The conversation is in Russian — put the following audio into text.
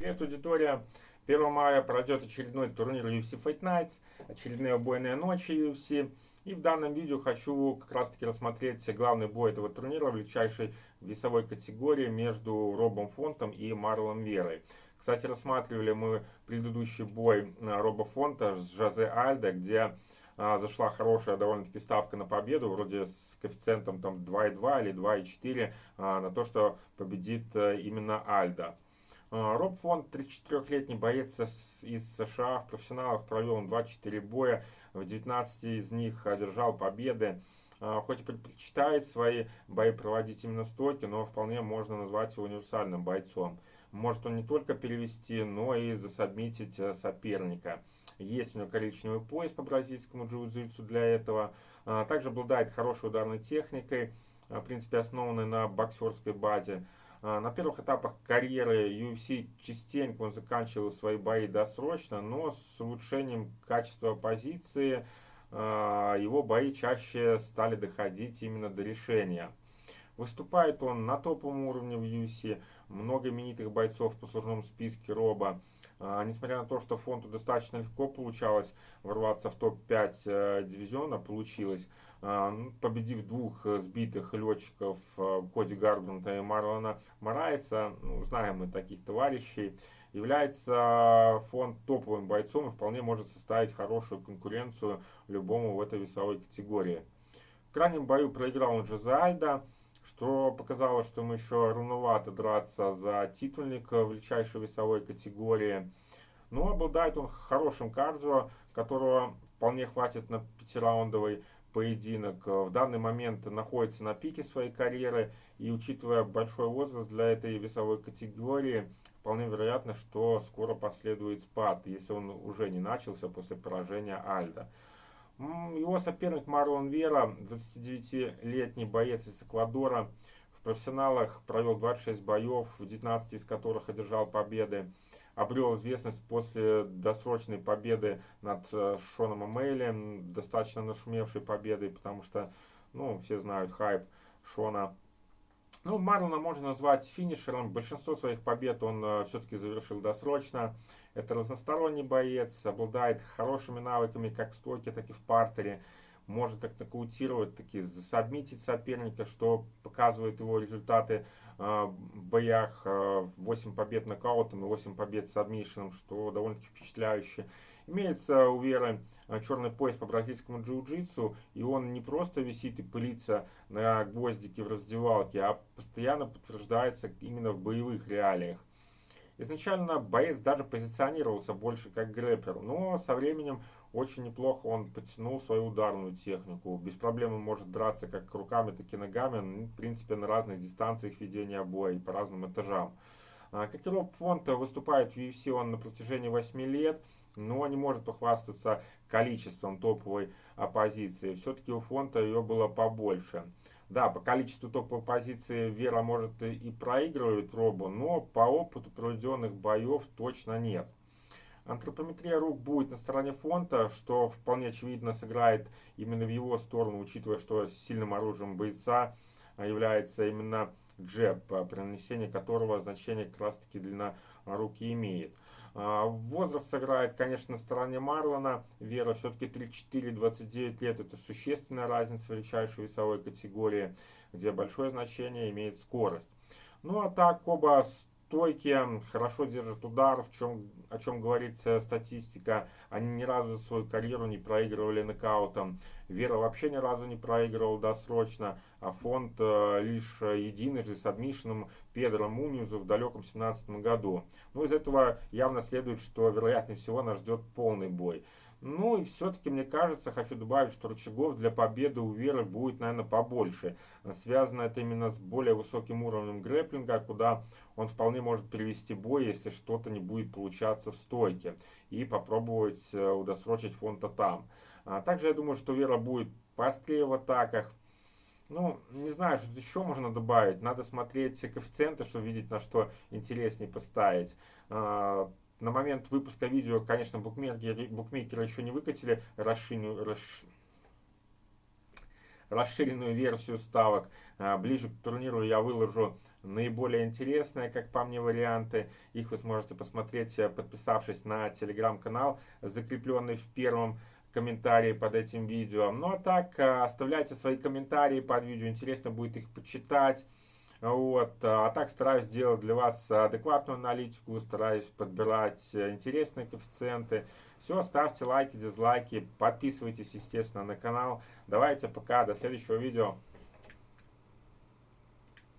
Привет, аудитория! 1 мая пройдет очередной турнир UFC Fight Nights, очередные убойные ночи UFC. И в данном видео хочу как раз таки рассмотреть главный бой этого турнира в легчайшей весовой категории между Робом Фонтом и Марлом Верой. Кстати, рассматривали мы предыдущий бой Роба Фонта с Жозе Альдо, где а, зашла хорошая довольно-таки ставка на победу, вроде с коэффициентом там 2,2 или 2,4 а, на то, что победит а, именно Альдо. А, Роб Фонд, 34-летний боец из США, в профессионалах провел он 24 боя, в 19 из них одержал победы. А, хоть и предпочитает свои бои проводить именно стойки, но вполне можно назвать его универсальным бойцом. Может он не только перевести, но и засобмитить э, соперника. Есть у него коричневый пояс по бразильскому джиу-джитсу для этого. А, также обладает хорошей ударной техникой, в принципе основанной на боксерской базе. А, на первых этапах карьеры UFC частенько он заканчивал свои бои досрочно, но с улучшением качества позиции а, его бои чаще стали доходить именно до решения. Выступает он на топовом уровне в UFC, много именитых бойцов в послужном списке Роба. А, несмотря на то, что фонду достаточно легко получалось ворваться в топ-5 э, дивизиона, получилось, а, ну, победив двух э, сбитых летчиков э, Коди Гарбранта и Марлона Марайса, ну, знаем мы таких товарищей, является фонд топовым бойцом и вполне может составить хорошую конкуренцию любому в этой весовой категории. В крайнем бою проиграл он Джозе Альдо, что показало, что ему еще рановато драться за титульник величайшей весовой категории. Но обладает он хорошим кардио, которого вполне хватит на пятираундовый поединок. В данный момент находится на пике своей карьеры и учитывая большой возраст для этой весовой категории, вполне вероятно, что скоро последует спад, если он уже не начался после поражения Альда. Его соперник Марлон Вера, 29-летний боец из Эквадора, в профессионалах провел 26 боев, в 19 из которых одержал победы. Обрел известность после досрочной победы над э, Шоном Эмейли, достаточно нашумевшей победой, потому что, ну, все знают хайп Шона ну, Марлона можно назвать финишером. Большинство своих побед он э, все-таки завершил досрочно. Это разносторонний боец, обладает хорошими навыками как в стойке, так и в партере. Может как нокаутировать, таки засобмитить соперника, что показывает его результаты э, в боях. Э, 8 побед нокаутом и 8 побед с сабмишеном, что довольно-таки впечатляюще. Имеется у Веры э, черный пояс по бразильскому джиу-джитсу, и он не просто висит и пылится на гвоздике в раздевалке, а постоянно подтверждается именно в боевых реалиях. Изначально боец даже позиционировался больше как грэпер, но со временем очень неплохо он подтянул свою ударную технику. Без проблем он может драться как руками, так и ногами, ну, в принципе на разных дистанциях ведения боя и по разным этажам. А, как и Роб Фонт выступает в UFC он на протяжении 8 лет, но не может похвастаться количеством топовой оппозиции. Все-таки у Фонта ее было побольше. Да, по количеству топовой позиции Вера может и проигрывает Робу, но по опыту проведенных боев точно нет. Антропометрия рук будет на стороне фонта, что вполне очевидно сыграет именно в его сторону, учитывая, что сильным оружием бойца является именно джеб, при нанесении которого значение как раз таки длина руки имеет. А, возраст сыграет, конечно, на стороне Марлона. Вера все-таки 34-29 лет. Это существенная разница в величайшей весовой категории, где большое значение имеет скорость. Ну а так оба стойки, хорошо держат удар, в чем, о чем говорит э, статистика. Они ни разу свою карьеру не проигрывали нокаутом. Вера вообще ни разу не проигрывал досрочно, а фонд э, лишь единожды с адмишином Педро Мунизу в далеком 17 году. Ну, из этого явно следует, что вероятнее всего нас ждет полный бой. Ну и все-таки, мне кажется, хочу добавить, что рычагов для победы у Веры будет, наверное, побольше. Связано это именно с более высоким уровнем грэплинга, куда он вполне может перевести бой, если что-то не будет получаться в стойке. И попробовать э, удосрочить фонта там. А также я думаю, что Вера будет пострее в атаках. Ну, не знаю, что еще можно добавить. Надо смотреть коэффициенты, чтобы видеть, на что интереснее поставить. На момент выпуска видео, конечно, букмекеры, букмекеры еще не выкатили расширенную, расш... расширенную версию ставок. А, ближе к турниру я выложу наиболее интересные, как по мне, варианты. Их вы сможете посмотреть, э, подписавшись на телеграм-канал, закрепленный в первом комментарии под этим видео. Ну а так, э, оставляйте свои комментарии под видео, интересно будет их почитать. Вот. А так стараюсь делать для вас адекватную аналитику, стараюсь подбирать интересные коэффициенты. Все, ставьте лайки, дизлайки, подписывайтесь, естественно, на канал. Давайте пока, до следующего видео.